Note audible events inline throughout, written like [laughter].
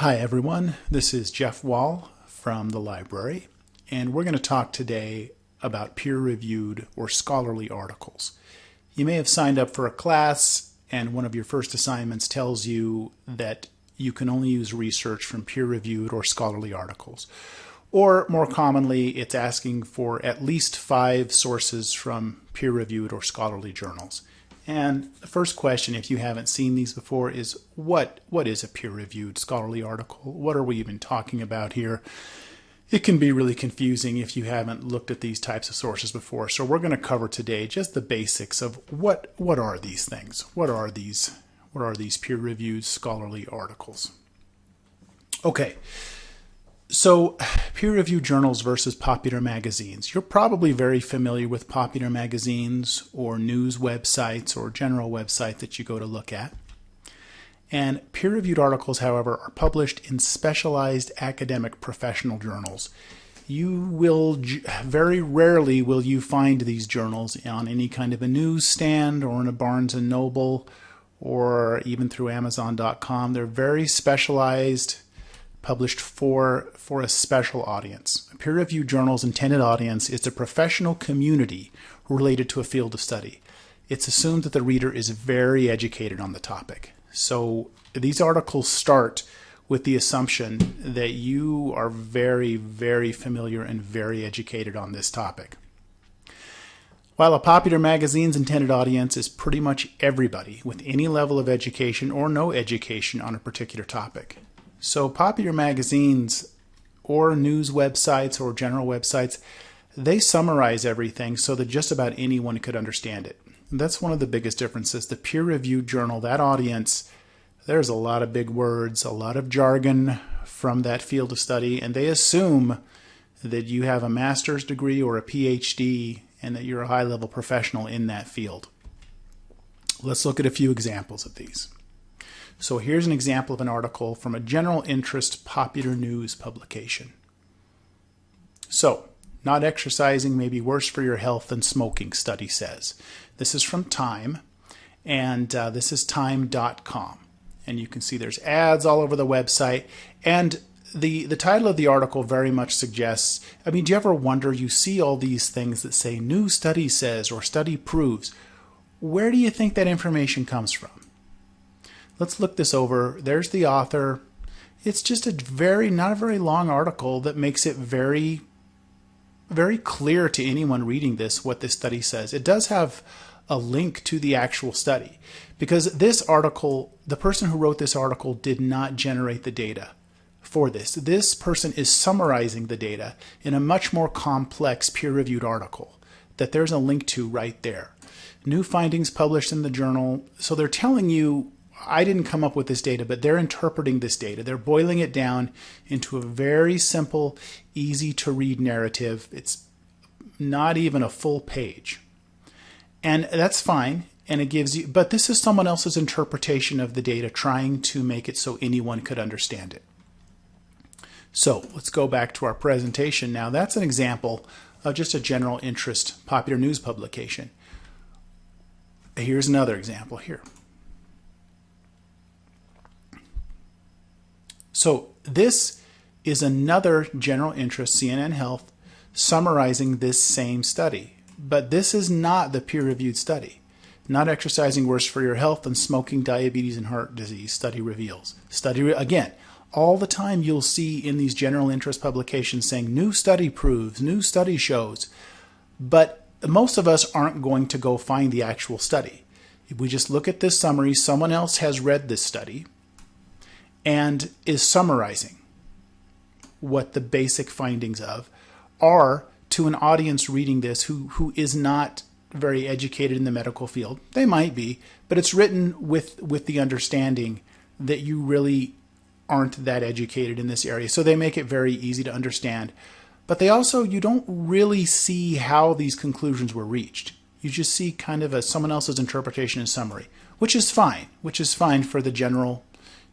Hi everyone, this is Jeff Wall from the library, and we're going to talk today about peer-reviewed or scholarly articles. You may have signed up for a class and one of your first assignments tells you that you can only use research from peer-reviewed or scholarly articles. Or more commonly, it's asking for at least five sources from peer-reviewed or scholarly journals. And the first question, if you haven't seen these before, is what what is a peer-reviewed scholarly article? What are we even talking about here? It can be really confusing if you haven't looked at these types of sources before. So we're going to cover today just the basics of what what are these things? What are these what are these peer-reviewed scholarly articles? Okay. So, [sighs] peer reviewed journals versus popular magazines. You're probably very familiar with popular magazines or news websites or general websites that you go to look at. And peer reviewed articles, however, are published in specialized academic professional journals. You will very rarely will you find these journals on any kind of a newsstand or in a Barnes and Noble or even through Amazon.com. They're very specialized published for, for a special audience. A peer-reviewed journal's intended audience is the professional community related to a field of study. It's assumed that the reader is very educated on the topic. So these articles start with the assumption that you are very, very familiar and very educated on this topic. While a popular magazine's intended audience is pretty much everybody with any level of education or no education on a particular topic. So popular magazines or news websites or general websites, they summarize everything so that just about anyone could understand it. And that's one of the biggest differences. The peer-reviewed journal, that audience, there's a lot of big words, a lot of jargon from that field of study, and they assume that you have a master's degree or a PhD and that you're a high-level professional in that field. Let's look at a few examples of these. So here's an example of an article from a general interest popular news publication. So, not exercising may be worse for your health than smoking, study says. This is from Time, and uh, this is time.com. And you can see there's ads all over the website. And the, the title of the article very much suggests, I mean, do you ever wonder, you see all these things that say new study says or study proves. Where do you think that information comes from? Let's look this over. There's the author. It's just a very, not a very long article that makes it very, very clear to anyone reading this what this study says. It does have a link to the actual study because this article, the person who wrote this article did not generate the data for this. This person is summarizing the data in a much more complex peer-reviewed article that there's a link to right there. New findings published in the journal. So they're telling you I didn't come up with this data, but they're interpreting this data. They're boiling it down into a very simple, easy to read narrative. It's not even a full page. And that's fine. And it gives you, but this is someone else's interpretation of the data, trying to make it so anyone could understand it. So let's go back to our presentation now. That's an example of just a general interest popular news publication. Here's another example here. So this is another general interest CNN Health summarizing this same study. But this is not the peer-reviewed study. Not exercising worse for your health than smoking, diabetes, and heart disease, study reveals. Study, re again, all the time you'll see in these general interest publications saying new study proves, new study shows. But most of us aren't going to go find the actual study. If we just look at this summary, someone else has read this study, and is summarizing what the basic findings of are to an audience reading this who, who is not very educated in the medical field. They might be, but it's written with, with the understanding that you really aren't that educated in this area. So they make it very easy to understand. But they also, you don't really see how these conclusions were reached. You just see kind of a someone else's interpretation and summary, which is fine, which is fine for the general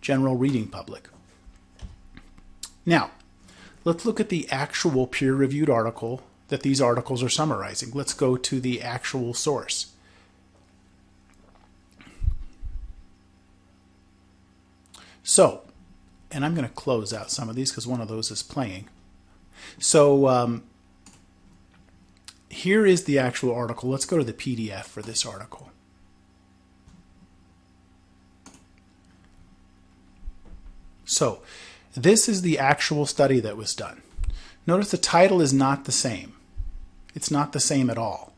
general reading public. Now, let's look at the actual peer-reviewed article that these articles are summarizing. Let's go to the actual source. So, and I'm going to close out some of these because one of those is playing. So um, here is the actual article. Let's go to the PDF for this article. So this is the actual study that was done. Notice the title is not the same. It's not the same at all.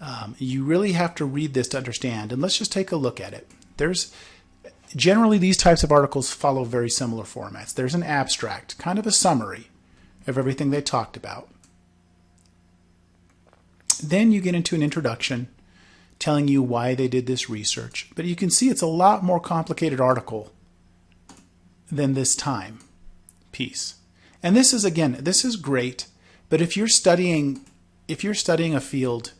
Um, you really have to read this to understand. And let's just take a look at it. There's generally these types of articles follow very similar formats. There's an abstract, kind of a summary of everything they talked about. Then you get into an introduction telling you why they did this research. But you can see it's a lot more complicated article than this time piece. And this is again, this is great, but if you're studying if you're studying a field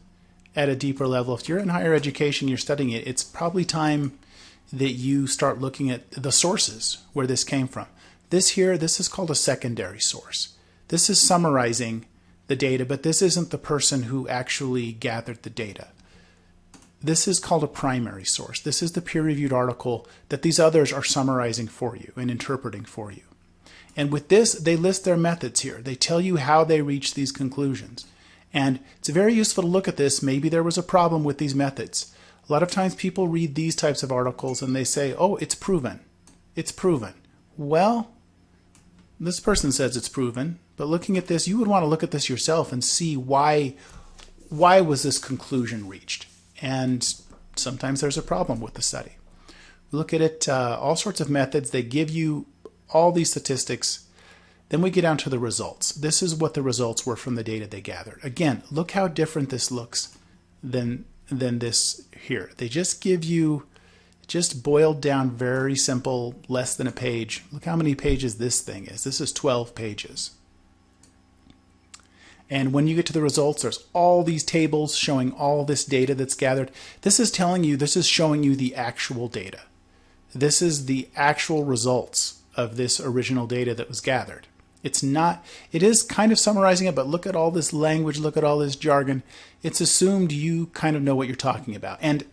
at a deeper level, if you're in higher education, you're studying it, it's probably time that you start looking at the sources where this came from. This here, this is called a secondary source. This is summarizing the data, but this isn't the person who actually gathered the data. This is called a primary source. This is the peer-reviewed article that these others are summarizing for you and interpreting for you. And with this, they list their methods here. They tell you how they reach these conclusions. And it's very useful to look at this. Maybe there was a problem with these methods. A lot of times people read these types of articles and they say, oh, it's proven. It's proven. Well, this person says it's proven, but looking at this, you would want to look at this yourself and see why, why was this conclusion reached? And sometimes there's a problem with the study. We look at it, uh, all sorts of methods. They give you all these statistics. Then we get down to the results. This is what the results were from the data they gathered. Again, look how different this looks than than this here. They just give you just boiled down very simple, less than a page. Look how many pages this thing is. This is 12 pages. And when you get to the results, there's all these tables showing all this data that's gathered. This is telling you, this is showing you the actual data. This is the actual results of this original data that was gathered. It's not, it is kind of summarizing it, but look at all this language, look at all this jargon. It's assumed you kind of know what you're talking about. And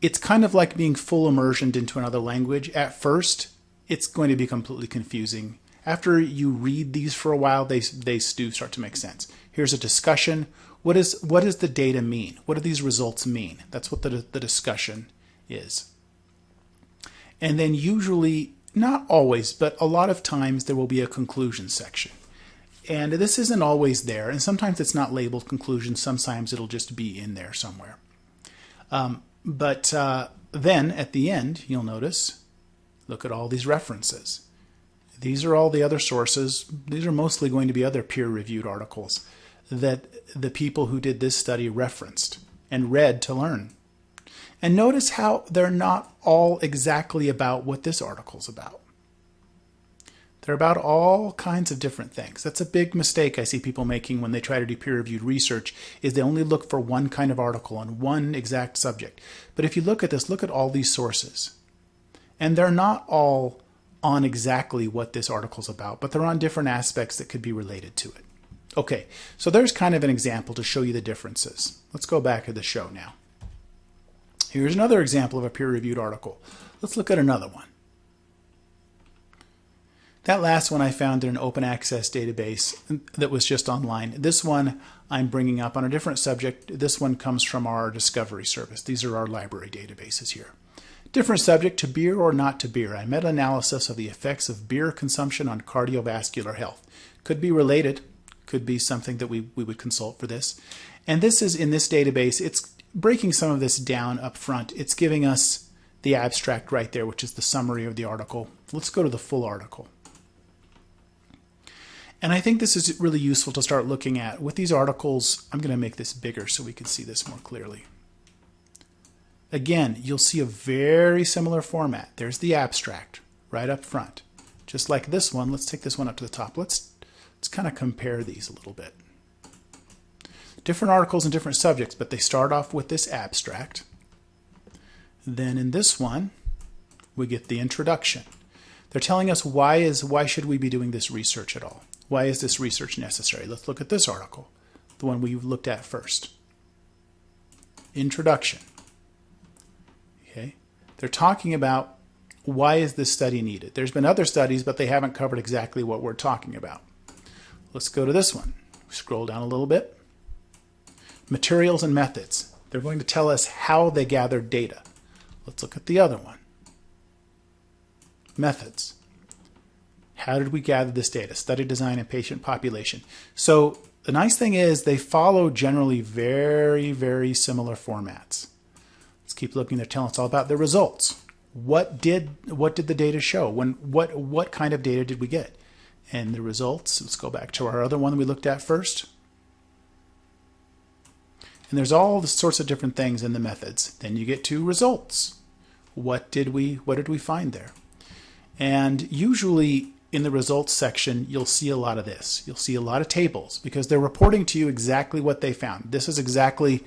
it's kind of like being full immersioned into another language. At first, it's going to be completely confusing. After you read these for a while, they, they do start to make sense. Here's a discussion. What, is, what does the data mean? What do these results mean? That's what the, the discussion is. And then usually not always, but a lot of times there will be a conclusion section. And this isn't always there, and sometimes it's not labeled conclusion, sometimes it'll just be in there somewhere. Um, but uh, then at the end, you'll notice, look at all these references. These are all the other sources. These are mostly going to be other peer-reviewed articles that the people who did this study referenced and read to learn. And notice how they're not all exactly about what this article's about. They're about all kinds of different things. That's a big mistake I see people making when they try to do peer-reviewed research is they only look for one kind of article on one exact subject. But if you look at this, look at all these sources. And they're not all on exactly what this article's about, but they're on different aspects that could be related to it. Okay, so there's kind of an example to show you the differences. Let's go back to the show now. Here's another example of a peer-reviewed article. Let's look at another one. That last one I found in an open access database that was just online. This one I'm bringing up on a different subject. This one comes from our Discovery service. These are our library databases here. Different subject to beer or not to beer. A meta-analysis of the effects of beer consumption on cardiovascular health. Could be related, could be something that we, we would consult for this. And this is in this database, it's breaking some of this down up front, it's giving us the abstract right there, which is the summary of the article. Let's go to the full article. And I think this is really useful to start looking at. With these articles, I'm going to make this bigger so we can see this more clearly. Again, you'll see a very similar format. There's the abstract right up front. Just like this one, let's take this one up to the top. Let's, let's kind of compare these a little bit different articles and different subjects, but they start off with this abstract. Then in this one, we get the introduction. They're telling us why is why should we be doing this research at all? Why is this research necessary? Let's look at this article, the one we looked at first. Introduction. They're talking about Why is this study needed? There's been other studies, but they haven't covered exactly what we're talking about. Let's go to this one. Scroll down a little bit. Materials and methods. They're going to tell us how they gathered data. Let's look at the other one. Methods. How did we gather this data? Study design and patient population. So the nice thing is they follow generally very, very similar formats. Keep looking. They're telling us all about the results. What did what did the data show? When what what kind of data did we get? And the results, let's go back to our other one we looked at first. And there's all sorts of different things in the methods. Then you get to results. What did we what did we find there? And usually in the results section, you'll see a lot of this. You'll see a lot of tables because they're reporting to you exactly what they found. This is exactly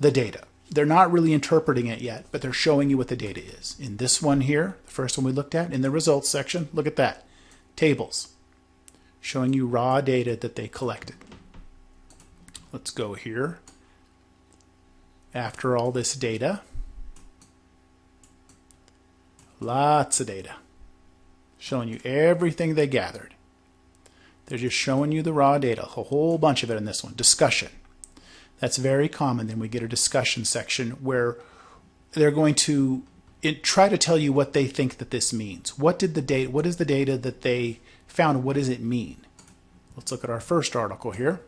the data. They're not really interpreting it yet, but they're showing you what the data is. In this one here, the first one we looked at, in the results section, look at that. Tables showing you raw data that they collected. Let's go here. After all this data, lots of data showing you everything they gathered. They're just showing you the raw data, a whole bunch of it in this one. Discussion. That's very common. Then we get a discussion section where they're going to try to tell you what they think that this means. What did the data, what is the data that they found? What does it mean? Let's look at our first article here.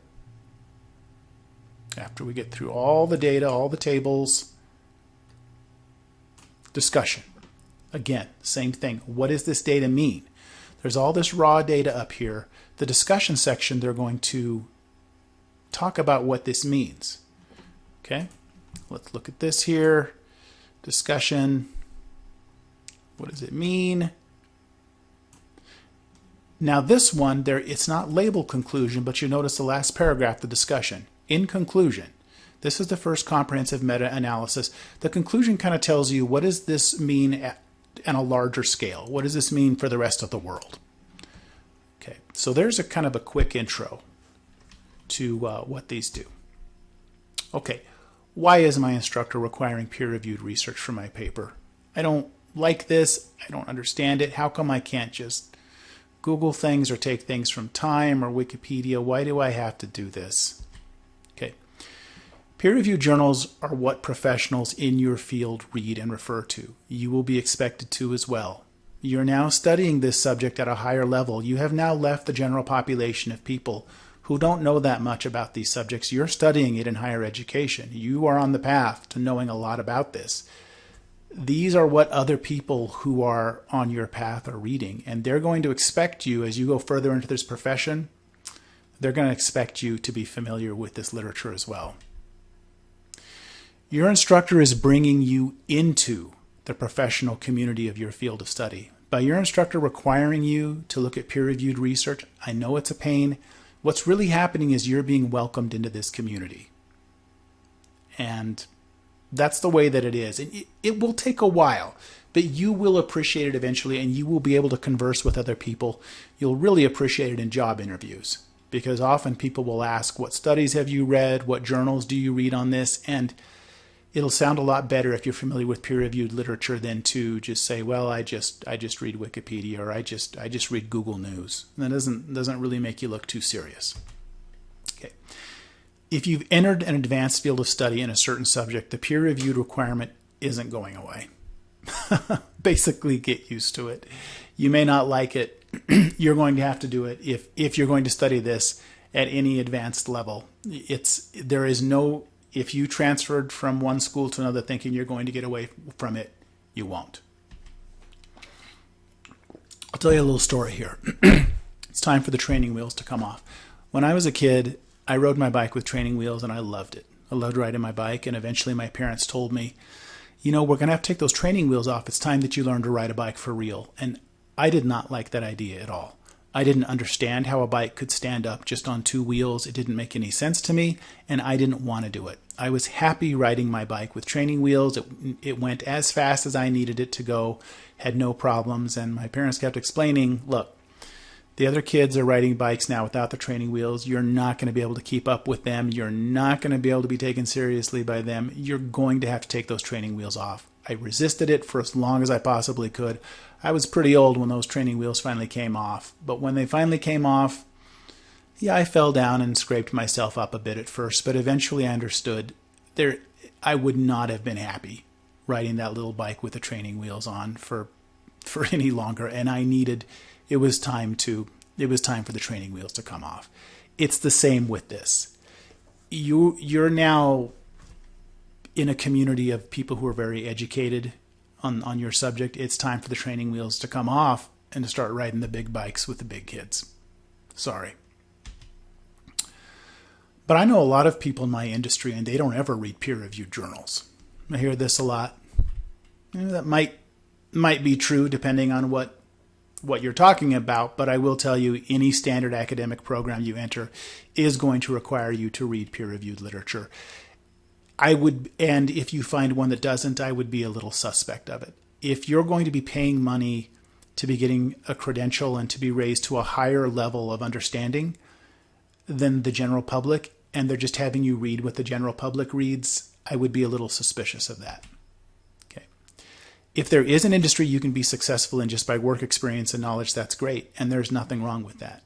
After we get through all the data, all the tables, discussion. Again, same thing. What does this data mean? There's all this raw data up here. The discussion section, they're going to talk about what this means. Okay, let's look at this here. Discussion. What does it mean? Now this one, there it's not labeled conclusion, but you notice the last paragraph, the discussion. In conclusion, this is the first comprehensive meta-analysis. The conclusion kind of tells you what does this mean at, a larger scale? What does this mean for the rest of the world? Okay, so there's a kind of a quick intro to uh, what these do. Okay, why is my instructor requiring peer-reviewed research for my paper? I don't like this. I don't understand it. How come I can't just Google things or take things from Time or Wikipedia? Why do I have to do this? Okay. Peer-reviewed journals are what professionals in your field read and refer to. You will be expected to as well. You're now studying this subject at a higher level. You have now left the general population of people who don't know that much about these subjects. You're studying it in higher education. You are on the path to knowing a lot about this. These are what other people who are on your path are reading, and they're going to expect you as you go further into this profession, they're going to expect you to be familiar with this literature as well. Your instructor is bringing you into the professional community of your field of study. By your instructor requiring you to look at peer-reviewed research, I know it's a pain, What's really happening is you're being welcomed into this community. And that's the way that it is. And it, it will take a while, but you will appreciate it eventually and you will be able to converse with other people. You'll really appreciate it in job interviews because often people will ask, What studies have you read? What journals do you read on this? And it'll sound a lot better if you're familiar with peer-reviewed literature than to just say, well, I just I just read Wikipedia or I just I just read Google News. And that doesn't doesn't really make you look too serious. Okay. If you've entered an advanced field of study in a certain subject, the peer-reviewed requirement isn't going away. [laughs] Basically, get used to it. You may not like it. [clears throat] you're going to have to do it if if you're going to study this at any advanced level. It's there is no if you transferred from one school to another thinking you're going to get away from it, you won't. I'll tell you a little story here. [clears throat] it's time for the training wheels to come off. When I was a kid, I rode my bike with training wheels and I loved it. I loved riding my bike, and eventually my parents told me, you know, we're going to have to take those training wheels off. It's time that you learn to ride a bike for real. And I did not like that idea at all. I didn't understand how a bike could stand up just on two wheels. It didn't make any sense to me, and I didn't want to do it. I was happy riding my bike with training wheels. It, it went as fast as I needed it to go, had no problems, and my parents kept explaining, look, the other kids are riding bikes now without the training wheels. You're not going to be able to keep up with them. You're not going to be able to be taken seriously by them. You're going to have to take those training wheels off. I resisted it for as long as I possibly could. I was pretty old when those training wheels finally came off, but when they finally came off, yeah, I fell down and scraped myself up a bit at first, but eventually I understood there I would not have been happy riding that little bike with the training wheels on for for [laughs] any longer and I needed it was time to it was time for the training wheels to come off. It's the same with this. You you're now in a community of people who are very educated on, on your subject. It's time for the training wheels to come off and to start riding the big bikes with the big kids. Sorry. But I know a lot of people in my industry and they don't ever read peer reviewed journals. I hear this a lot. that might might be true depending on what what you're talking about, but I will tell you any standard academic program you enter is going to require you to read peer reviewed literature. I would, and if you find one that doesn't, I would be a little suspect of it. If you're going to be paying money to be getting a credential and to be raised to a higher level of understanding than the general public, and they're just having you read what the general public reads, I would be a little suspicious of that. Okay. If there is an industry you can be successful in just by work experience and knowledge, that's great, and there's nothing wrong with that.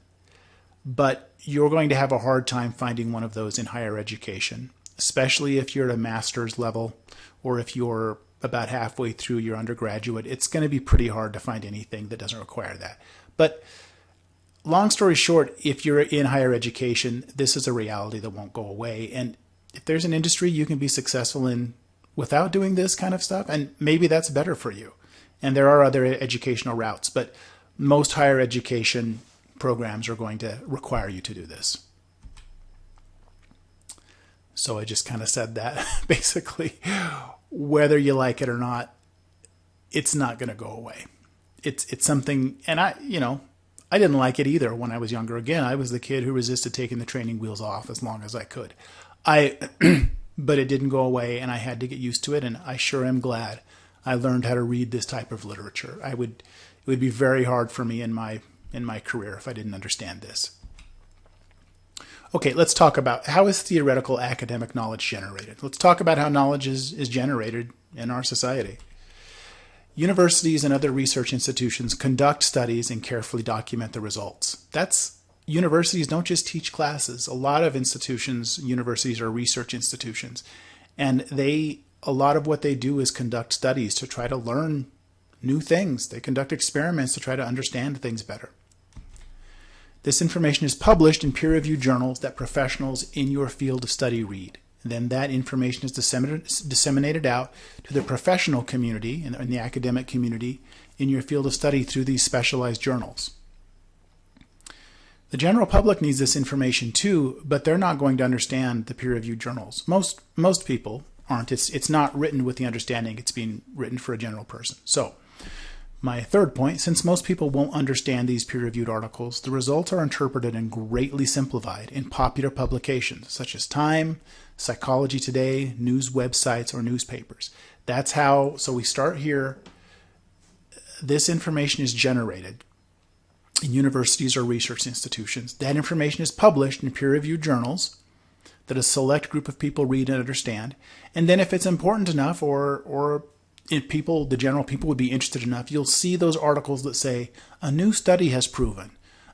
But you're going to have a hard time finding one of those in higher education especially if you're at a master's level or if you're about halfway through your undergraduate, it's going to be pretty hard to find anything that doesn't require that. But long story short, if you're in higher education, this is a reality that won't go away. And if there's an industry you can be successful in without doing this kind of stuff, and maybe that's better for you. And there are other educational routes, but most higher education programs are going to require you to do this. So I just kind of said that [laughs] basically, whether you like it or not, it's not going to go away. It's it's something, and I you know I didn't like it either when I was younger. Again, I was the kid who resisted taking the training wheels off as long as I could. I [clears throat] but it didn't go away, and I had to get used to it. And I sure am glad I learned how to read this type of literature. I would it would be very hard for me in my in my career if I didn't understand this. Okay, let's talk about how is theoretical academic knowledge generated. Let's talk about how knowledge is, is generated in our society. Universities and other research institutions conduct studies and carefully document the results. That's universities don't just teach classes. A lot of institutions, universities are research institutions, and they a lot of what they do is conduct studies to try to learn new things. They conduct experiments to try to understand things better. This information is published in peer-reviewed journals that professionals in your field of study read. And then that information is disseminated out to the professional community and the academic community in your field of study through these specialized journals. The general public needs this information too, but they're not going to understand the peer-reviewed journals. Most most people aren't. It's it's not written with the understanding it's being written for a general person. So my third point, since most people won't understand these peer-reviewed articles, the results are interpreted and greatly simplified in popular publications such as Time, Psychology Today, news websites, or newspapers. That's how, so we start here. This information is generated in universities or research institutions. That information is published in peer-reviewed journals that a select group of people read and understand. And then if it's important enough or, or if people, the general people would be interested enough, you'll see those articles that say, a new study has proven,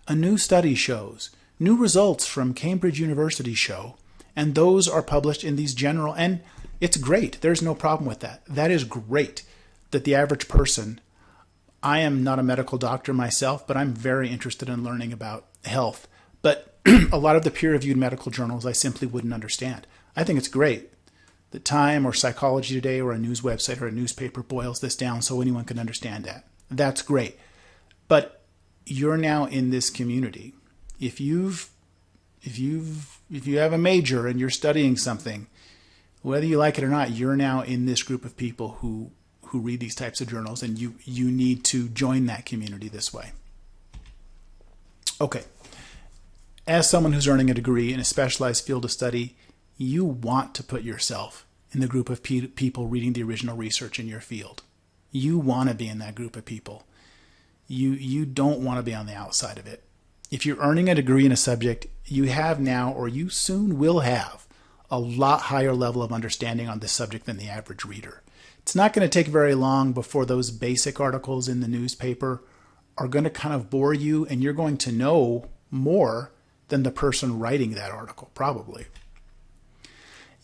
a new study shows, new results from Cambridge University show, and those are published in these general, and it's great. There's no problem with that. That is great that the average person, I am not a medical doctor myself, but I'm very interested in learning about health. But [clears throat] a lot of the peer-reviewed medical journals I simply wouldn't understand. I think it's great the Time or Psychology Today or a news website or a newspaper boils this down so anyone can understand that. That's great. But you're now in this community. If you've if you've if you have a major and you're studying something, whether you like it or not, you're now in this group of people who who read these types of journals and you you need to join that community this way. Okay. As someone who's earning a degree in a specialized field of study, you want to put yourself in the group of pe people reading the original research in your field. You want to be in that group of people. You, you don't want to be on the outside of it. If you're earning a degree in a subject, you have now or you soon will have a lot higher level of understanding on this subject than the average reader. It's not going to take very long before those basic articles in the newspaper are going to kind of bore you and you're going to know more than the person writing that article, probably.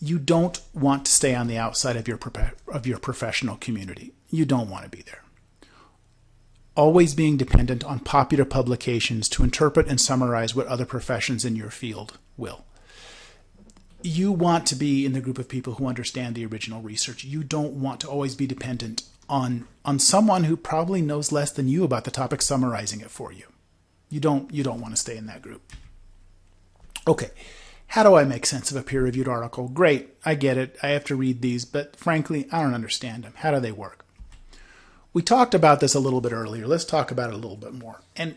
You don't want to stay on the outside of your, of your professional community. You don't want to be there. Always being dependent on popular publications to interpret and summarize what other professions in your field will you want to be in the group of people who understand the original research. You don't want to always be dependent on on someone who probably knows less than you about the topic summarizing it for you. You don't you don't want to stay in that group. Okay. How do I make sense of a peer-reviewed article? Great, I get it. I have to read these, but frankly, I don't understand them. How do they work? We talked about this a little bit earlier. Let's talk about it a little bit more. And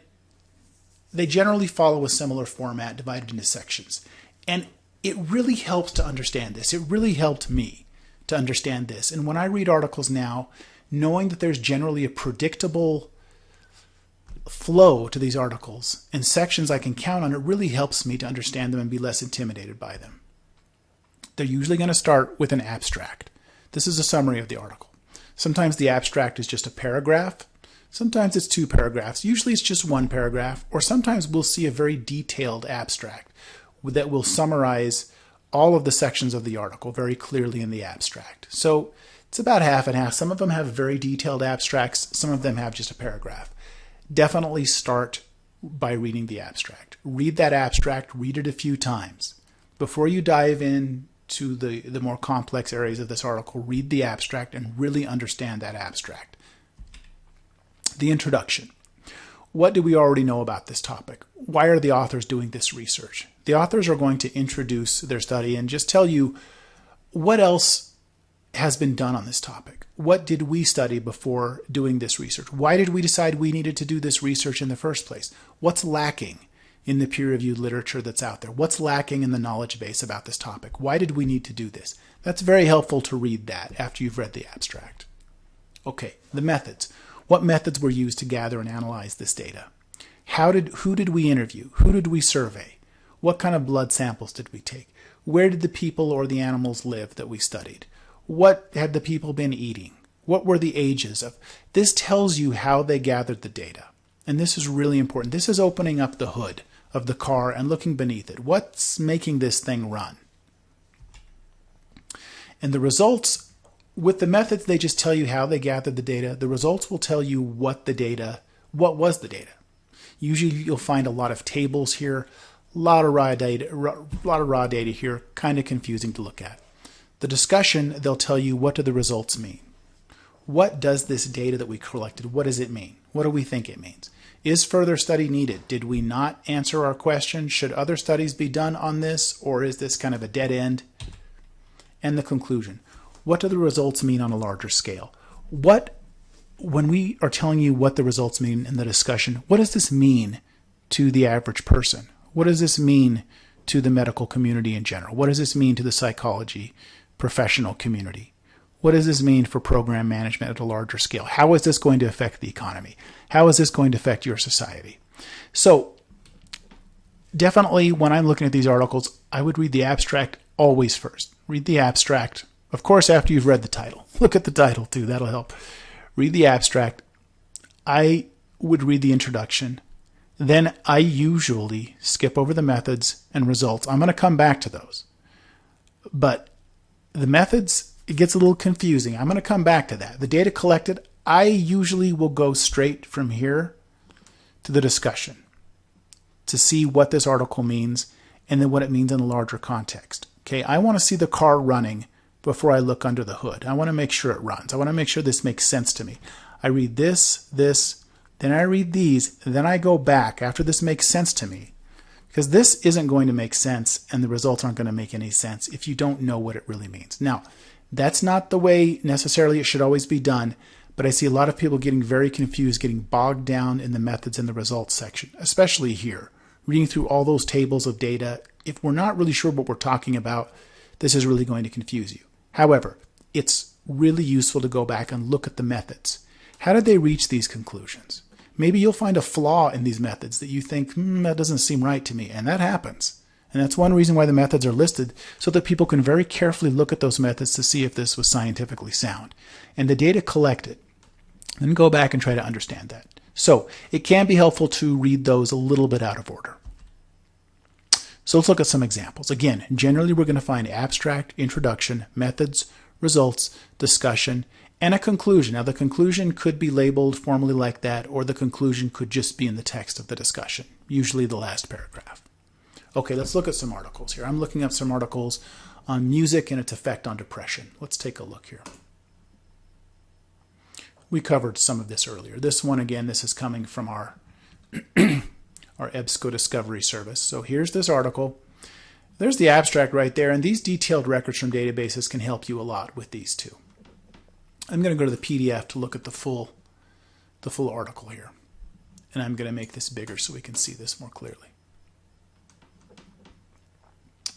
they generally follow a similar format divided into sections. And it really helps to understand this. It really helped me to understand this. And when I read articles now, knowing that there's generally a predictable flow to these articles and sections I can count on, it really helps me to understand them and be less intimidated by them. They're usually going to start with an abstract. This is a summary of the article. Sometimes the abstract is just a paragraph. Sometimes it's two paragraphs. Usually it's just one paragraph. Or sometimes we'll see a very detailed abstract that will summarize all of the sections of the article very clearly in the abstract. So it's about half and half. Some of them have very detailed abstracts, some of them have just a paragraph. Definitely start by reading the abstract. Read that abstract, read it a few times. Before you dive in to the, the more complex areas of this article, read the abstract and really understand that abstract. The introduction. What do we already know about this topic? Why are the authors doing this research? The authors are going to introduce their study and just tell you what else has been done on this topic. What did we study before doing this research? Why did we decide we needed to do this research in the first place? What's lacking in the peer-reviewed literature that's out there? What's lacking in the knowledge base about this topic? Why did we need to do this? That's very helpful to read that after you've read the abstract. Okay, the methods. What methods were used to gather and analyze this data? How did, who did we interview? Who did we survey? What kind of blood samples did we take? Where did the people or the animals live that we studied? What had the people been eating? What were the ages of? This tells you how they gathered the data. And this is really important. This is opening up the hood of the car and looking beneath it. What's making this thing run? And the results, with the methods, they just tell you how they gathered the data. The results will tell you what the data, what was the data. Usually you'll find a lot of tables here, a lot of raw data, a lot of raw data here, kind of confusing to look at. The discussion, they'll tell you what do the results mean. What does this data that we collected, what does it mean? What do we think it means? Is further study needed? Did we not answer our question? Should other studies be done on this, or is this kind of a dead end? And the conclusion. What do the results mean on a larger scale? What, when we are telling you what the results mean in the discussion, what does this mean to the average person? What does this mean to the medical community in general? What does this mean to the psychology professional community? What does this mean for program management at a larger scale? How is this going to affect the economy? How is this going to affect your society? So definitely when I'm looking at these articles, I would read the abstract always first. Read the abstract. Of course, after you've read the title. [laughs] Look at the title too. That'll help. Read the abstract. I would read the introduction. Then I usually skip over the methods and results. I'm going to come back to those. But the methods, it gets a little confusing. I'm going to come back to that. The data collected, I usually will go straight from here to the discussion to see what this article means and then what it means in a larger context. Okay, I want to see the car running before I look under the hood. I want to make sure it runs. I want to make sure this makes sense to me. I read this, this, then I read these, then I go back after this makes sense to me. Because this isn't going to make sense and the results aren't going to make any sense if you don't know what it really means. Now, that's not the way necessarily it should always be done, but I see a lot of people getting very confused, getting bogged down in the methods and the results section, especially here. Reading through all those tables of data, if we're not really sure what we're talking about, this is really going to confuse you. However, it's really useful to go back and look at the methods. How did they reach these conclusions? Maybe you'll find a flaw in these methods that you think, hmm, that doesn't seem right to me. And that happens. And that's one reason why the methods are listed, so that people can very carefully look at those methods to see if this was scientifically sound. And the data collected, then go back and try to understand that. So it can be helpful to read those a little bit out of order. So let's look at some examples. Again, generally we're going to find abstract, introduction, methods, results, discussion, and a conclusion. Now the conclusion could be labeled formally like that, or the conclusion could just be in the text of the discussion, usually the last paragraph. Okay, let's look at some articles here. I'm looking up some articles on music and its effect on depression. Let's take a look here. We covered some of this earlier. This one, again, this is coming from our [clears throat] our EBSCO Discovery Service. So here's this article. There's the abstract right there, and these detailed records from databases can help you a lot with these two. I'm going to go to the PDF to look at the full, the full article here. And I'm going to make this bigger so we can see this more clearly.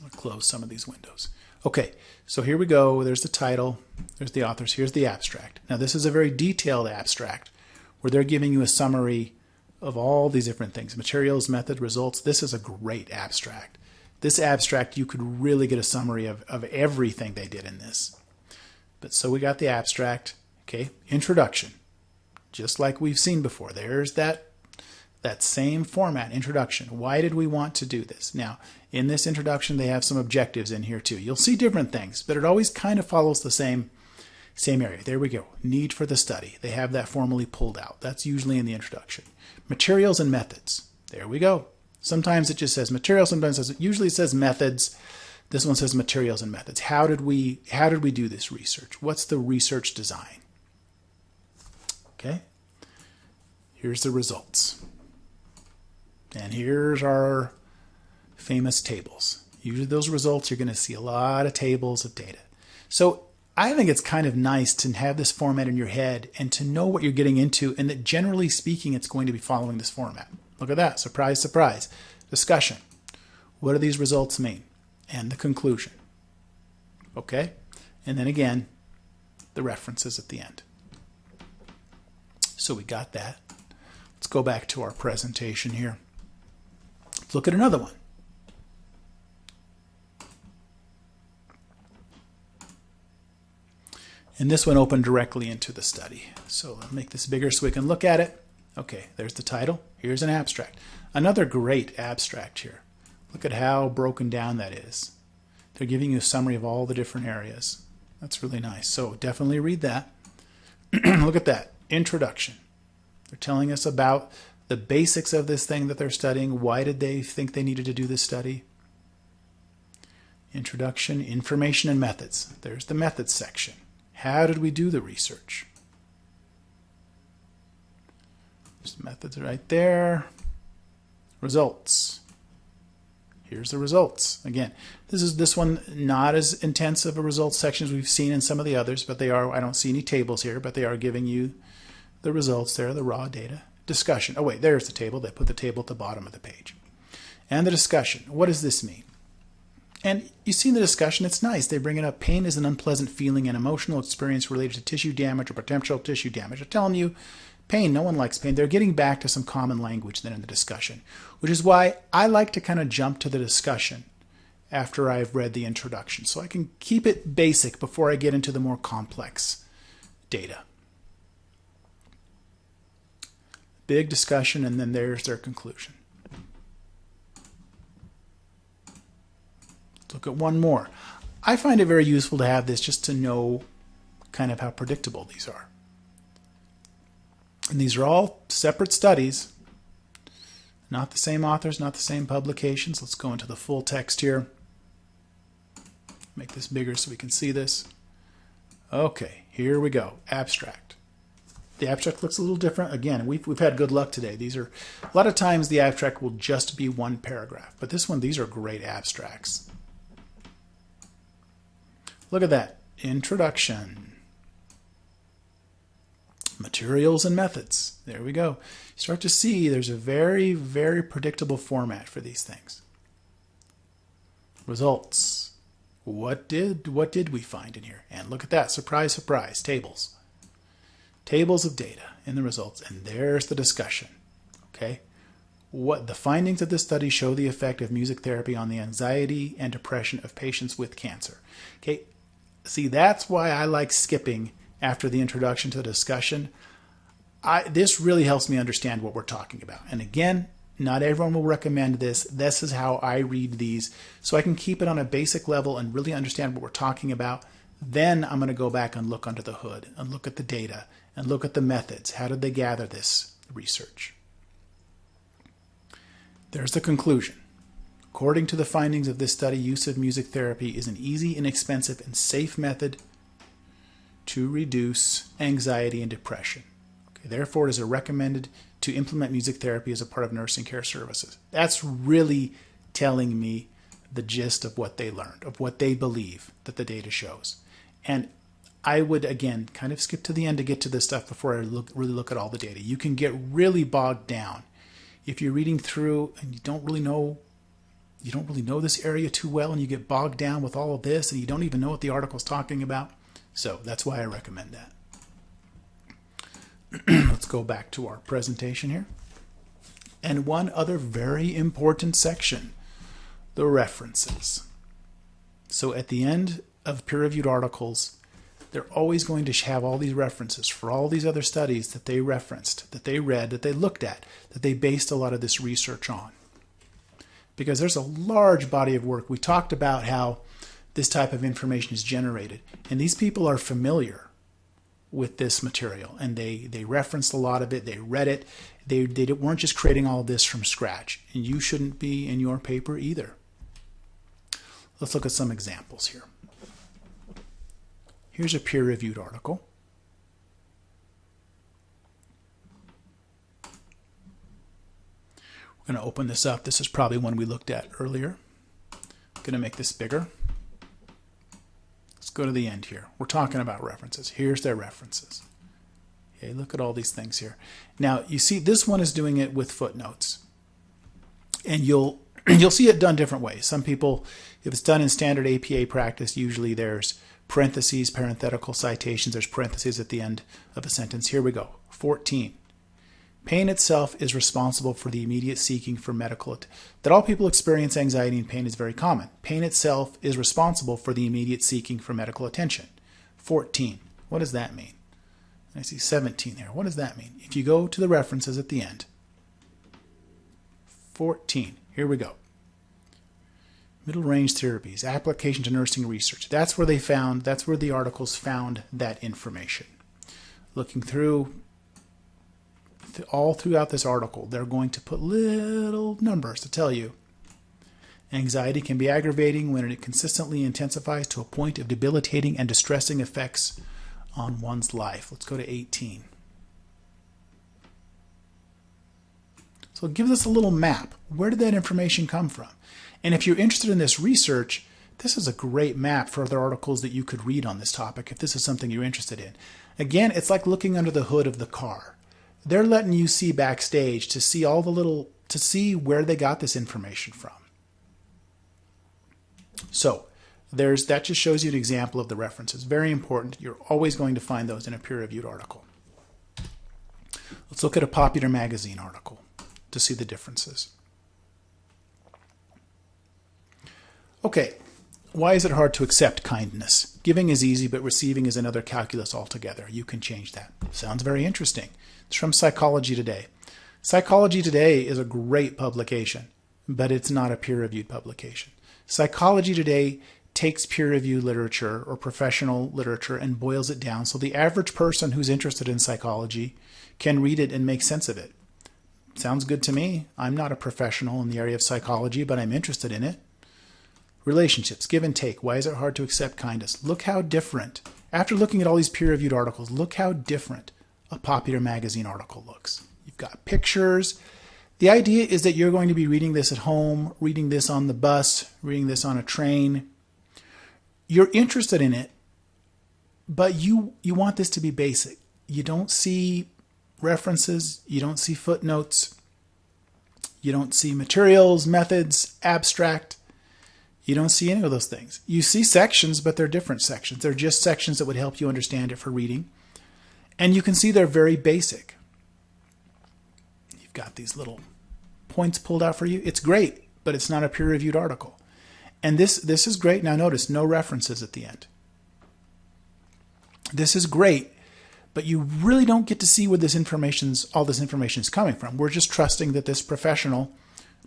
I'll close some of these windows. Okay, so here we go. There's the title. There's the authors. Here's the abstract. Now this is a very detailed abstract where they're giving you a summary of all these different things, materials, method, results. This is a great abstract. This abstract, you could really get a summary of, of everything they did in this. But so we got the abstract, okay, introduction, just like we've seen before. There's that that same format, introduction. Why did we want to do this? Now, in this introduction, they have some objectives in here too. You'll see different things, but it always kind of follows the same same area. There we go. Need for the study. They have that formally pulled out. That's usually in the introduction. Materials and methods. There we go. Sometimes it just says materials, sometimes it usually it says methods. This one says materials and methods. How did we how did we do this research? What's the research design? Okay. Here's the results. And here's our famous tables. Usually those results you're going to see a lot of tables of data. So I think it's kind of nice to have this format in your head and to know what you're getting into and that generally speaking it's going to be following this format. Look at that. Surprise, surprise. Discussion. What do these results mean? And the conclusion. Okay? And then again, the references at the end. So we got that. Let's go back to our presentation here. Let's look at another one. And this one opened directly into the study. So I'll make this bigger so we can look at it. Okay, there's the title. Here's an abstract. Another great abstract here. Look at how broken down that is. They're giving you a summary of all the different areas. That's really nice. So definitely read that. [clears throat] look at that. Introduction. They're telling us about the basics of this thing that they're studying. Why did they think they needed to do this study? Introduction, information, and methods. There's the methods section. How did we do the research? There's the methods right there. Results. Here's the results. Again, this is this one not as intense of a results section as we've seen in some of the others, but they are, I don't see any tables here, but they are giving you the results there, the raw data. Discussion. Oh wait, there's the table. They put the table at the bottom of the page. And the discussion. What does this mean? And you see in the discussion, it's nice. They bring it up. Pain is an unpleasant feeling and emotional experience related to tissue damage or potential tissue damage. They're telling you pain. No one likes pain. They're getting back to some common language then in the discussion, which is why I like to kind of jump to the discussion after I've read the introduction. So I can keep it basic before I get into the more complex data. Big discussion, and then there's their conclusion. look at one more. I find it very useful to have this just to know kind of how predictable these are. And these are all separate studies, not the same authors, not the same publications. Let's go into the full text here. Make this bigger so we can see this. Okay, here we go. Abstract. The abstract looks a little different. Again, we've, we've had good luck today. These are a lot of times the abstract will just be one paragraph, but this one, these are great abstracts. Look at that. Introduction. Materials and methods. There we go. You start to see there's a very, very predictable format for these things. Results. What did what did we find in here? And look at that. Surprise, surprise. Tables. Tables of data in the results. And there's the discussion. Okay. what the findings of this study show the effect of music therapy on the anxiety and depression of patients with cancer. Okay, see that's why I like skipping after the introduction to the discussion. I, this really helps me understand what we're talking about. And again, not everyone will recommend this. This is how I read these so I can keep it on a basic level and really understand what we're talking about. Then I'm going to go back and look under the hood and look at the data and look at the methods. How did they gather this research? There's the conclusion. According to the findings of this study, use of music therapy is an easy, inexpensive, and safe method to reduce anxiety and depression. Okay, therefore, it is recommended to implement music therapy as a part of nursing care services. That's really telling me the gist of what they learned, of what they believe that the data shows. And I would, again, kind of skip to the end to get to this stuff before I look, really look at all the data. You can get really bogged down if you're reading through and you don't really know you don't really know this area too well and you get bogged down with all of this and you don't even know what the article's talking about. So that's why I recommend that. [clears throat] Let's go back to our presentation here. And one other very important section, the references. So at the end of peer-reviewed articles, they're always going to have all these references for all these other studies that they referenced, that they read, that they looked at, that they based a lot of this research on. Because there's a large body of work. We talked about how this type of information is generated. And these people are familiar with this material and they, they referenced a lot of it, they read it, they, they weren't just creating all this from scratch. And you shouldn't be in your paper either. Let's look at some examples here. Here's a peer-reviewed article. We're going to open this up. This is probably one we looked at earlier. I'm going to make this bigger go to the end here. We're talking about references. Here's their references. Okay, look at all these things here. Now, you see this one is doing it with footnotes. And you'll [clears throat] you'll see it done different ways. Some people, if it's done in standard APA practice, usually there's parentheses, parenthetical citations, there's parentheses at the end of a sentence. Here we go. 14. Pain itself is responsible for the immediate seeking for medical. That all people experience anxiety and pain is very common. Pain itself is responsible for the immediate seeking for medical attention. 14. What does that mean? I see 17 there. What does that mean? If you go to the references at the end, 14. Here we go. Middle range therapies, application to nursing research. That's where they found, that's where the articles found that information. Looking through, all throughout this article, they're going to put little numbers to tell you. Anxiety can be aggravating when it consistently intensifies to a point of debilitating and distressing effects on one's life. Let's go to 18. So it gives us a little map. Where did that information come from? And if you're interested in this research, this is a great map for other articles that you could read on this topic if this is something you're interested in. Again, it's like looking under the hood of the car they're letting you see backstage to see all the little to see where they got this information from. So there's that just shows you an example of the references. Very important. You're always going to find those in a peer-reviewed article. Let's look at a popular magazine article to see the differences. Okay, why is it hard to accept kindness? Giving is easy, but receiving is another calculus altogether. You can change that. Sounds very interesting. It's from Psychology Today. Psychology Today is a great publication, but it's not a peer-reviewed publication. Psychology Today takes peer-reviewed literature or professional literature and boils it down so the average person who's interested in psychology can read it and make sense of it. Sounds good to me. I'm not a professional in the area of psychology, but I'm interested in it. Relationships, give and take. Why is it hard to accept kindness? Look how different. After looking at all these peer-reviewed articles, look how different a popular magazine article looks. You've got pictures. The idea is that you're going to be reading this at home, reading this on the bus, reading this on a train. You're interested in it, but you you want this to be basic. You don't see references, you don't see footnotes, you don't see materials, methods, abstract. You don't see any of those things. You see sections, but they're different sections. They're just sections that would help you understand it for reading. And you can see they're very basic. You've got these little points pulled out for you, it's great, but it's not a peer-reviewed article. And this, this is great. Now notice, no references at the end. This is great, but you really don't get to see where this information's all this information is coming from. We're just trusting that this professional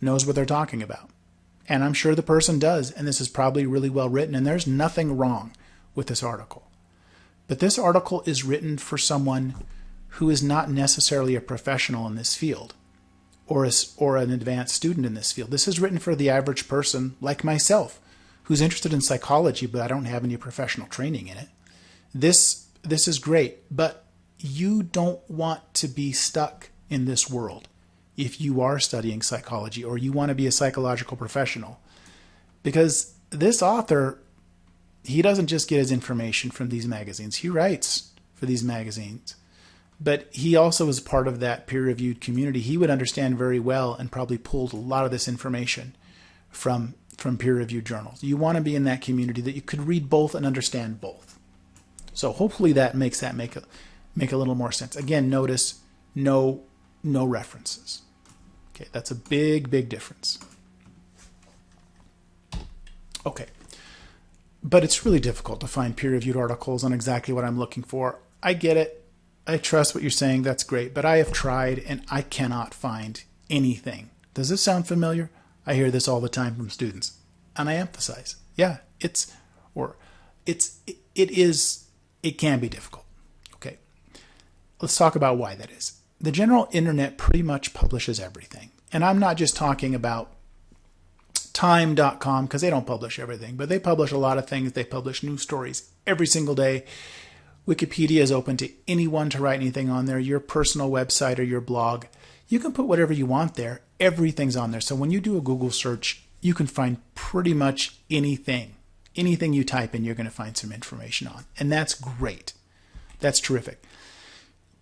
knows what they're talking about. And I'm sure the person does, and this is probably really well written, and there's nothing wrong with this article. But this article is written for someone who is not necessarily a professional in this field or, a, or an advanced student in this field. This is written for the average person like myself who's interested in psychology, but I don't have any professional training in it. This, this is great, but you don't want to be stuck in this world if you are studying psychology or you want to be a psychological professional. Because this author, he doesn't just get his information from these magazines, he writes for these magazines. But he also is part of that peer reviewed community. He would understand very well and probably pulled a lot of this information from, from peer reviewed journals. You want to be in that community that you could read both and understand both. So hopefully that makes that make a, make a little more sense. Again, notice no, no references. Okay, that's a big, big difference. Okay, but it's really difficult to find peer-reviewed articles on exactly what I'm looking for. I get it. I trust what you're saying. That's great. But I have tried and I cannot find anything. Does this sound familiar? I hear this all the time from students. And I emphasize, yeah, it's, or it's, it, it is, it can be difficult. Okay. Let's talk about why that is the general internet pretty much publishes everything. And I'm not just talking about time.com because they don't publish everything, but they publish a lot of things. They publish news stories every single day. Wikipedia is open to anyone to write anything on there, your personal website or your blog. You can put whatever you want there. Everything's on there. So when you do a Google search, you can find pretty much anything. Anything you type in, you're going to find some information on. And that's great. That's terrific.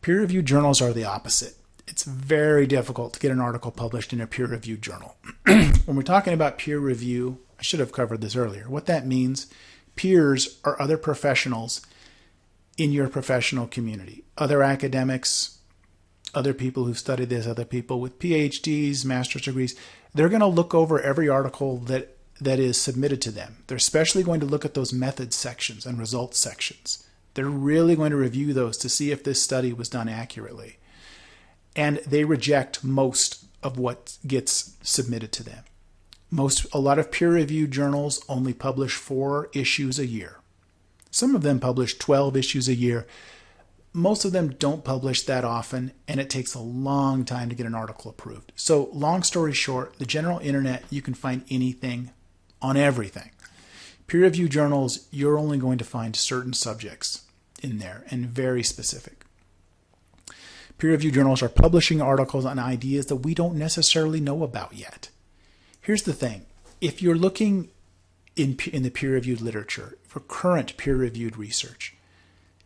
Peer reviewed journals are the opposite. It's very difficult to get an article published in a peer reviewed journal. [clears throat] when we're talking about peer review, I should have covered this earlier. What that means, peers are other professionals in your professional community, other academics, other people who've studied this, other people with PhDs, master's degrees. They're going to look over every article that that is submitted to them. They're especially going to look at those methods sections and results sections. They're really going to review those to see if this study was done accurately. And they reject most of what gets submitted to them. Most a lot of peer-reviewed journals only publish 4 issues a year. Some of them publish 12 issues a year. Most of them don't publish that often, and it takes a long time to get an article approved. So, long story short, the general internet, you can find anything on everything. Peer reviewed journals, you're only going to find certain subjects in there and very specific. Peer reviewed journals are publishing articles on ideas that we don't necessarily know about yet. Here's the thing if you're looking in, in the peer reviewed literature for current peer reviewed research,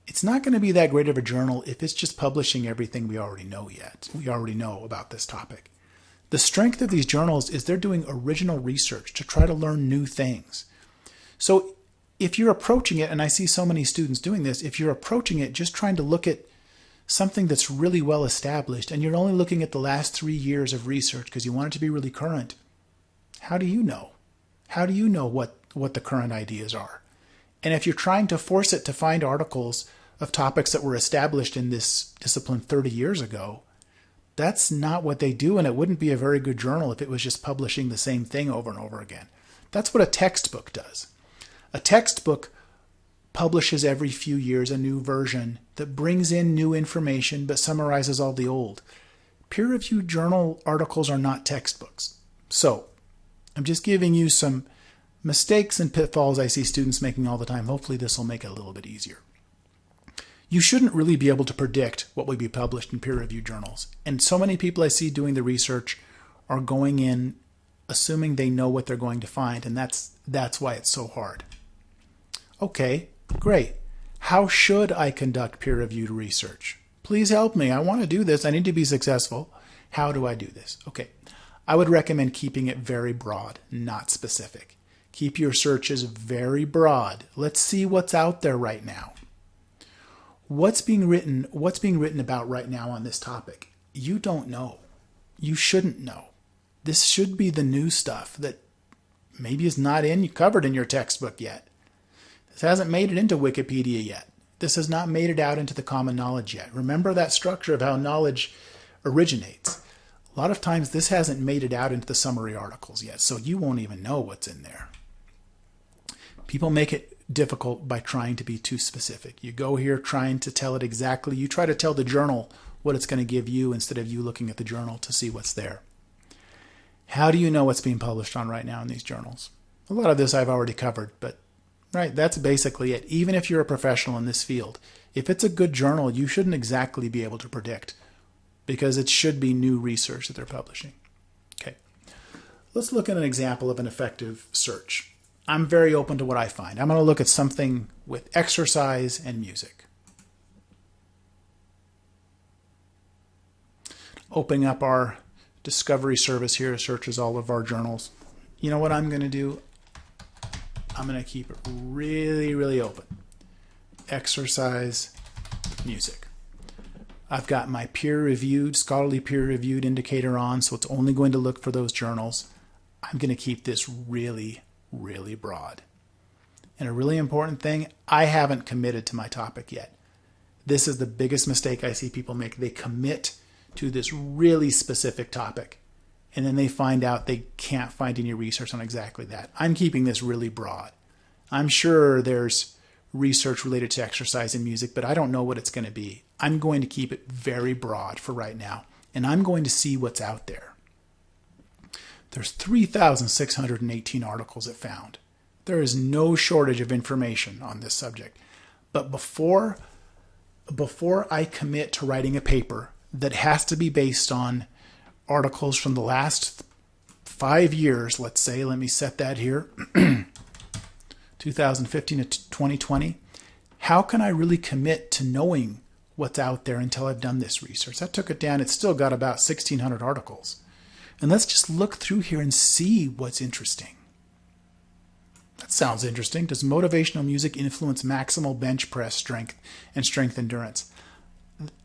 it's not going to be that great of a journal if it's just publishing everything we already know yet. We already know about this topic. The strength of these journals is they're doing original research to try to learn new things. So if you're approaching it, and I see so many students doing this, if you're approaching it just trying to look at something that's really well established and you're only looking at the last three years of research because you want it to be really current, how do you know? How do you know what, what the current ideas are? And if you're trying to force it to find articles of topics that were established in this discipline 30 years ago, that's not what they do, and it wouldn't be a very good journal if it was just publishing the same thing over and over again. That's what a textbook does. A textbook publishes every few years a new version that brings in new information but summarizes all the old. Peer reviewed journal articles are not textbooks. So, I'm just giving you some mistakes and pitfalls I see students making all the time. Hopefully, this will make it a little bit easier. You shouldn't really be able to predict what will be published in peer reviewed journals. And so many people I see doing the research are going in assuming they know what they're going to find, and that's that's why it's so hard. Okay, great. How should I conduct peer-reviewed research? Please help me. I want to do this. I need to be successful. How do I do this? Okay, I would recommend keeping it very broad, not specific. Keep your searches very broad. Let's see what's out there right now. What's being written, what's being written about right now on this topic? You don't know. You shouldn't know. This should be the new stuff that maybe is not in covered in your textbook yet. This hasn't made it into Wikipedia yet. This has not made it out into the common knowledge yet. Remember that structure of how knowledge originates. A lot of times this hasn't made it out into the summary articles yet, so you won't even know what's in there. People make it difficult by trying to be too specific. You go here trying to tell it exactly. You try to tell the journal what it's going to give you instead of you looking at the journal to see what's there. How do you know what's being published on right now in these journals? A lot of this I've already covered, but right, that's basically it. Even if you're a professional in this field, if it's a good journal, you shouldn't exactly be able to predict because it should be new research that they're publishing. Okay, let's look at an example of an effective search. I'm very open to what I find. I'm going to look at something with exercise and music. Opening up our Discovery Service here searches all of our journals. You know what I'm going to do? I'm going to keep it really, really open. Exercise, music. I've got my peer-reviewed, scholarly peer-reviewed indicator on, so it's only going to look for those journals. I'm going to keep this really, really broad. And a really important thing, I haven't committed to my topic yet. This is the biggest mistake I see people make. They commit to this really specific topic. And then they find out they can't find any research on exactly that. I'm keeping this really broad. I'm sure there's research related to exercise and music, but I don't know what it's going to be. I'm going to keep it very broad for right now, and I'm going to see what's out there. There's 3,618 articles it found. There is no shortage of information on this subject. But before, before I commit to writing a paper that has to be based on articles from the last five years, let's say, let me set that here, [clears throat] 2015 to 2020, how can I really commit to knowing what's out there until I've done this research? I took it down, it's still got about 1,600 articles. And let's just look through here and see what's interesting. That sounds interesting. Does motivational music influence maximal bench press strength and strength endurance?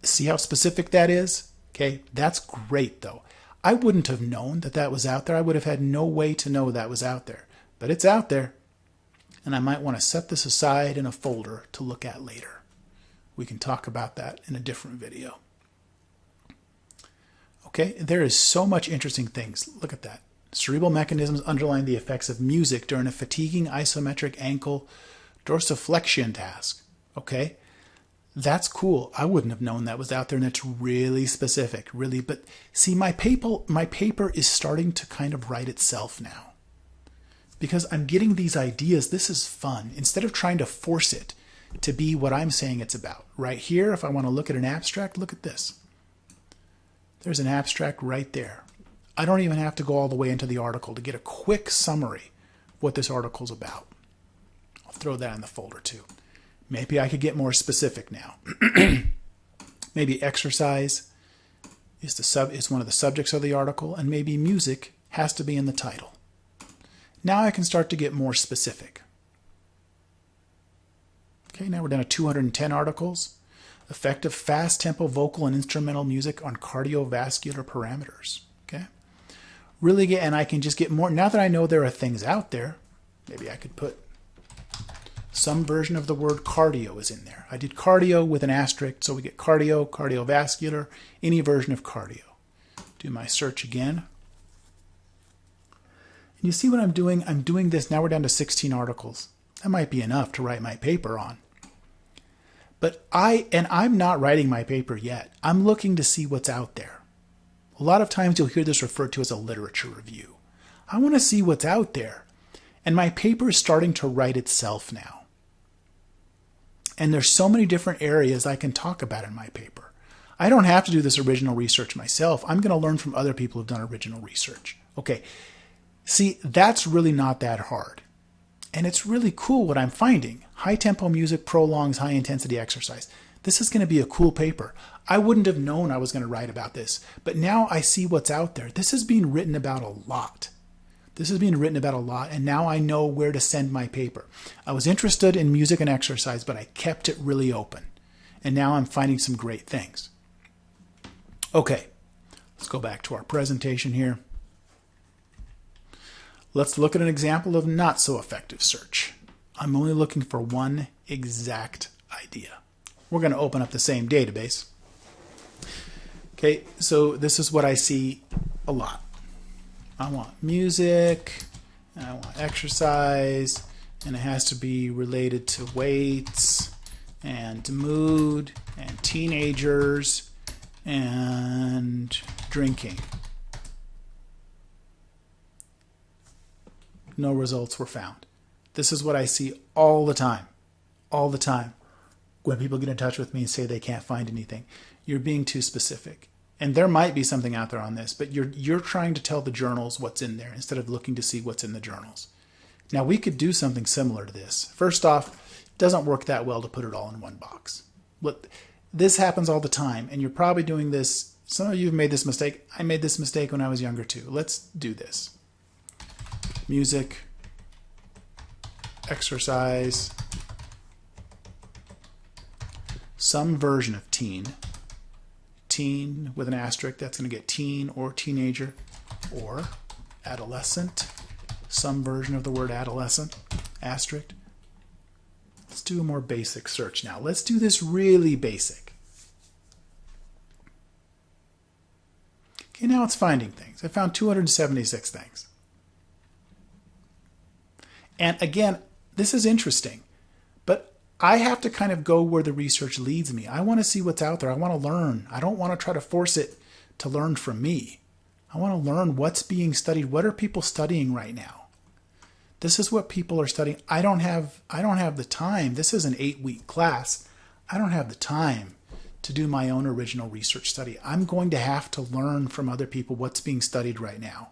See how specific that is? Okay, that's great though. I wouldn't have known that that was out there. I would have had no way to know that was out there. But it's out there. And I might want to set this aside in a folder to look at later. We can talk about that in a different video. Okay, there is so much interesting things. Look at that. Cerebral mechanisms underlying the effects of music during a fatiguing isometric ankle dorsiflexion task. Okay, that's cool. I wouldn't have known that was out there, and it's really specific, really. But see, my paper, my paper is starting to kind of write itself now, because I'm getting these ideas. This is fun. Instead of trying to force it to be what I'm saying it's about, right here. If I want to look at an abstract, look at this. There's an abstract right there. I don't even have to go all the way into the article to get a quick summary what this article is about. I'll throw that in the folder too. Maybe I could get more specific now. [clears throat] maybe exercise is the sub is one of the subjects of the article, and maybe music has to be in the title. Now I can start to get more specific. Okay, now we're down to 210 articles. Effective fast tempo vocal and instrumental music on cardiovascular parameters. Okay. Really get, and I can just get more. Now that I know there are things out there, maybe I could put some version of the word cardio is in there. I did cardio with an asterisk, so we get cardio, cardiovascular, any version of cardio. Do my search again. And you see what I'm doing? I'm doing this, now we're down to 16 articles. That might be enough to write my paper on. But I, and I'm not writing my paper yet. I'm looking to see what's out there. A lot of times you'll hear this referred to as a literature review. I want to see what's out there. And my paper is starting to write itself now. And there's so many different areas I can talk about in my paper. I don't have to do this original research myself. I'm going to learn from other people who've done original research. Okay. See, that's really not that hard. And it's really cool what I'm finding. High tempo music prolongs high intensity exercise. This is going to be a cool paper. I wouldn't have known I was going to write about this, but now I see what's out there. This is being written about a lot. This is being written about a lot, and now I know where to send my paper. I was interested in music and exercise, but I kept it really open. And now I'm finding some great things. Okay, let's go back to our presentation here. Let's look at an example of not so effective search. I'm only looking for one exact idea. We're going to open up the same database. Okay, so this is what I see a lot. I want music, I want exercise, and it has to be related to weights and mood and teenagers and drinking. No results were found. This is what I see all the time. All the time. When people get in touch with me and say they can't find anything, you're being too specific. And there might be something out there on this, but you're you're trying to tell the journals what's in there instead of looking to see what's in the journals. Now we could do something similar to this. First off, it doesn't work that well to put it all in one box. But this happens all the time, and you're probably doing this. Some of you have made this mistake. I made this mistake when I was younger too. Let's do this. Music, exercise, some version of teen teen with an asterisk, that's going to get teen or teenager or adolescent, some version of the word adolescent, asterisk. Let's do a more basic search now. Let's do this really basic. Okay, now it's finding things. I found 276 things. And again, this is interesting. I have to kind of go where the research leads me. I want to see what's out there. I want to learn. I don't want to try to force it to learn from me. I want to learn what's being studied. What are people studying right now? This is what people are studying. I don't have I don't have the time. This is an 8-week class. I don't have the time to do my own original research study. I'm going to have to learn from other people what's being studied right now.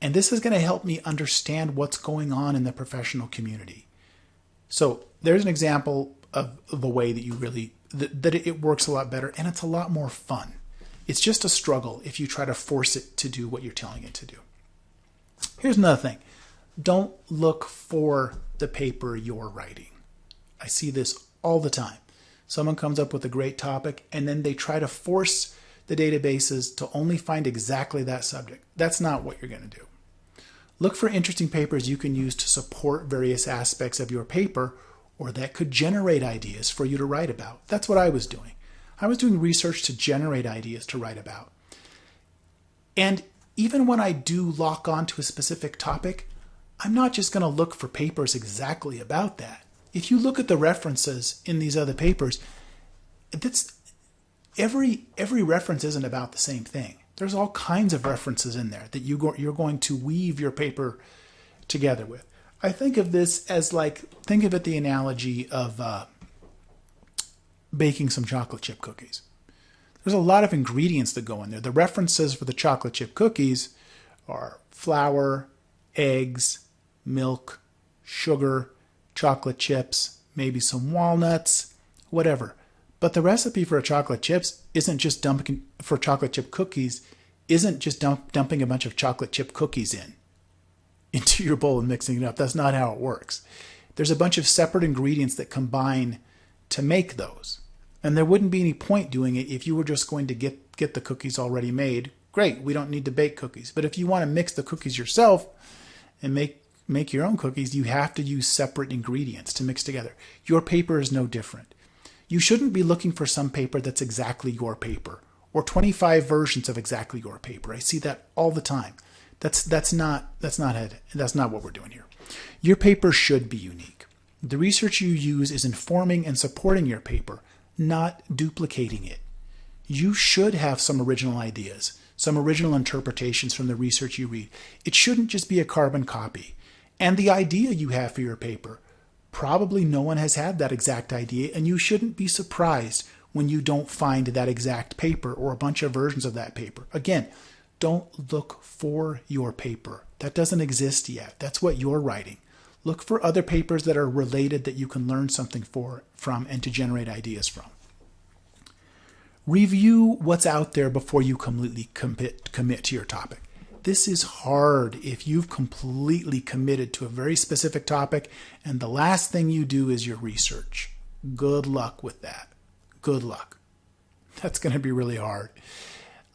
And this is going to help me understand what's going on in the professional community. So there's an example of the way that you really that, that it works a lot better and it's a lot more fun. It's just a struggle if you try to force it to do what you're telling it to do. Here's another thing. Don't look for the paper you're writing. I see this all the time. Someone comes up with a great topic and then they try to force the databases to only find exactly that subject. That's not what you're going to do. Look for interesting papers you can use to support various aspects of your paper or that could generate ideas for you to write about. That's what I was doing. I was doing research to generate ideas to write about. And even when I do lock on to a specific topic, I'm not just going to look for papers exactly about that. If you look at the references in these other papers, that's every every reference isn't about the same thing. There's all kinds of references in there that you go, you're going to weave your paper together with. I think of this as like, think of it the analogy of uh, baking some chocolate chip cookies. There's a lot of ingredients that go in there. The references for the chocolate chip cookies are flour, eggs, milk, sugar, chocolate chips, maybe some walnuts, whatever. But the recipe for a chocolate chips isn't just dumping for chocolate chip cookies, isn't just dump, dumping a bunch of chocolate chip cookies in into your bowl and mixing it up. That's not how it works. There's a bunch of separate ingredients that combine to make those. And there wouldn't be any point doing it if you were just going to get, get the cookies already made. Great, we don't need to bake cookies. But if you want to mix the cookies yourself and make make your own cookies, you have to use separate ingredients to mix together. Your paper is no different. You shouldn't be looking for some paper that's exactly your paper or 25 versions of exactly your paper. I see that all the time. That's that's not that's not it. That's not what we're doing here. Your paper should be unique. The research you use is informing and supporting your paper, not duplicating it. You should have some original ideas, some original interpretations from the research you read. It shouldn't just be a carbon copy. And the idea you have for your paper Probably no one has had that exact idea, and you shouldn't be surprised when you don't find that exact paper or a bunch of versions of that paper. Again, don't look for your paper. That doesn't exist yet. That's what you're writing. Look for other papers that are related that you can learn something for, from and to generate ideas from. Review what's out there before you completely commit, commit to your topic. This is hard if you've completely committed to a very specific topic and the last thing you do is your research. Good luck with that. Good luck. That's going to be really hard.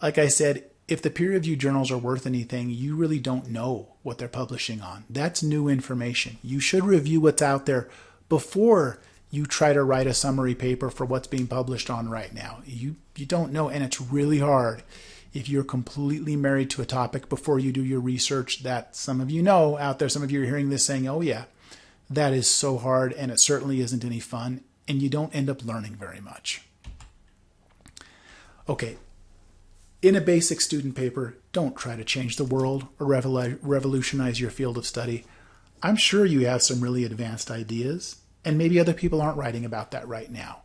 Like I said, if the peer reviewed journals are worth anything, you really don't know what they're publishing on. That's new information. You should review what's out there before you try to write a summary paper for what's being published on right now. You you don't know and it's really hard if you're completely married to a topic before you do your research that some of you know out there some of you are hearing this saying, "Oh yeah, that is so hard and it certainly isn't any fun." And you don't end up learning very much. Okay, in a basic student paper, don't try to change the world or revolutionize your field of study. I'm sure you have some really advanced ideas, and maybe other people aren't writing about that right now.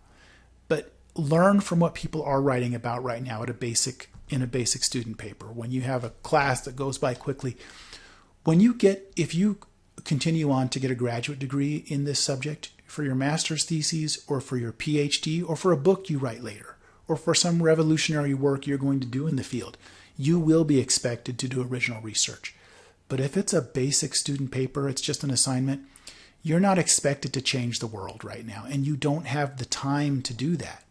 But learn from what people are writing about right now at a basic in a basic student paper. When you have a class that goes by quickly, when you get if you continue on to get a graduate degree in this subject for your master's thesis or for your PhD or for a book you write later or for some revolutionary work you're going to do in the field, you will be expected to do original research. But if it's a basic student paper, it's just an assignment, you're not expected to change the world right now, and you don't have the time to do that.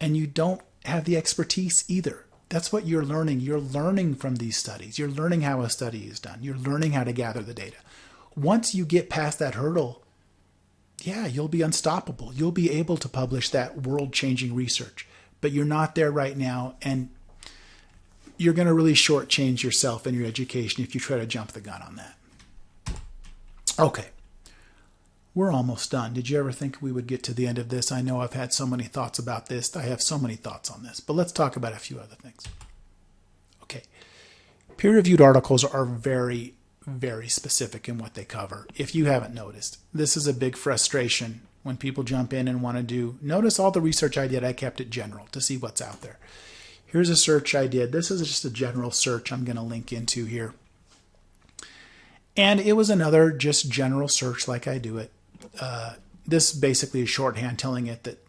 And you don't have the expertise either. That's what you're learning. You're learning from these studies. You're learning how a study is done. You're learning how to gather the data. Once you get past that hurdle, yeah, you'll be unstoppable. You'll be able to publish that world changing research, but you're not there right now. And you're going to really shortchange yourself and your education if you try to jump the gun on that. Okay. We're almost done. Did you ever think we would get to the end of this? I know I've had so many thoughts about this. I have so many thoughts on this, but let's talk about a few other things. Okay. Peer reviewed articles are very, very specific in what they cover. If you haven't noticed, this is a big frustration when people jump in and want to do. Notice all the research I did, I kept it general to see what's out there. Here's a search I did. This is just a general search I'm going to link into here. And it was another just general search like I do it uh, this basically is shorthand telling it that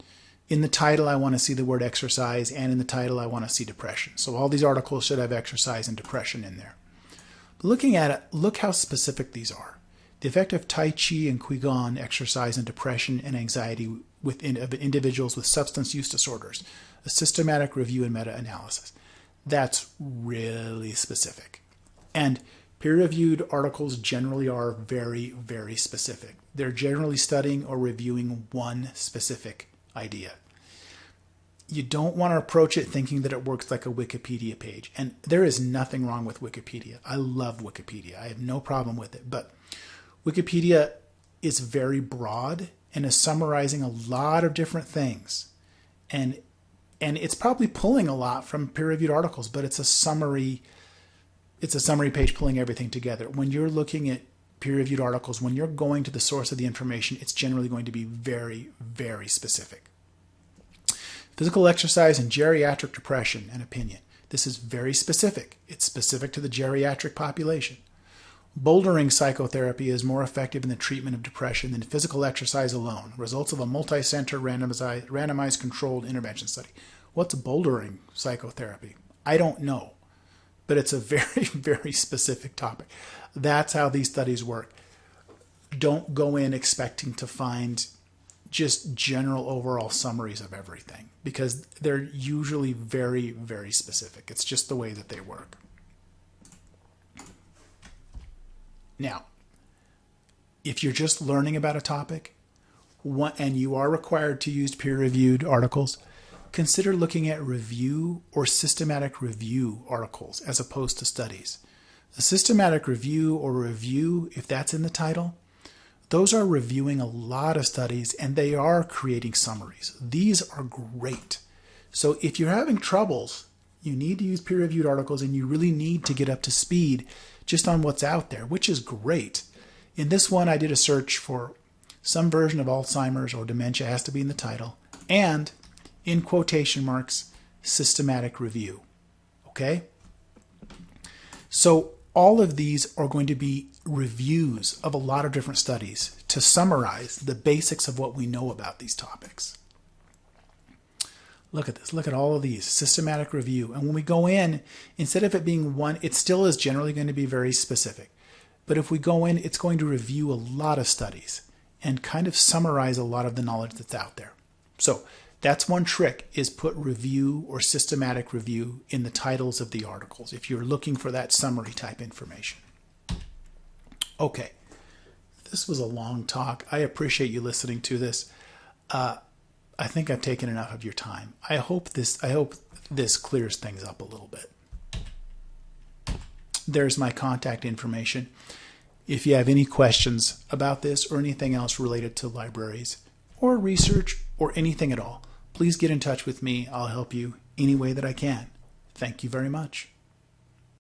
in the title I want to see the word exercise and in the title I want to see depression. So all these articles should have exercise and depression in there. Looking at it, look how specific these are. The effect of Tai Chi and Qigong exercise and depression and anxiety within of individuals with substance use disorders. A systematic review and meta-analysis. That's really specific. And peer-reviewed articles generally are very, very specific. They're generally studying or reviewing one specific idea. You don't want to approach it thinking that it works like a Wikipedia page. And there is nothing wrong with Wikipedia. I love Wikipedia. I have no problem with it. But Wikipedia is very broad and is summarizing a lot of different things. And and it's probably pulling a lot from peer-reviewed articles, but it's a summary it's a summary page pulling everything together. When you're looking at peer-reviewed articles, when you're going to the source of the information, it's generally going to be very, very specific. Physical exercise and geriatric depression and opinion. This is very specific. It's specific to the geriatric population. Bouldering psychotherapy is more effective in the treatment of depression than physical exercise alone. Results of a multi-center randomized, randomized controlled intervention study. What's bouldering psychotherapy? I don't know but it's a very, [laughs] very specific topic. That's how these studies work. Don't go in expecting to find just general overall summaries of everything because they're usually very, very specific. It's just the way that they work. Now, if you're just learning about a topic and you are required to use peer reviewed articles, consider looking at review or systematic review articles as opposed to studies. A systematic review or review, if that's in the title, those are reviewing a lot of studies and they are creating summaries. These are great. So if you're having troubles, you need to use peer-reviewed articles and you really need to get up to speed just on what's out there, which is great. In this one, I did a search for some version of Alzheimer's or dementia has to be in the title, and in quotation marks, systematic review. Okay? So all of these are going to be reviews of a lot of different studies to summarize the basics of what we know about these topics. Look at this. Look at all of these. Systematic review. And when we go in, instead of it being one, it still is generally going to be very specific. But if we go in, it's going to review a lot of studies and kind of summarize a lot of the knowledge that's out there. So That's one trick is put review or systematic review in the titles of the articles if you're looking for that summary type information. Okay, this was a long talk. I appreciate you listening to this. Uh, I think I've taken enough of your time. I hope this I hope this clears things up a little bit. There's my contact information. If you have any questions about this or anything else related to libraries or research or anything at all, please get in touch with me. I'll help you any way that I can. Thank you very much.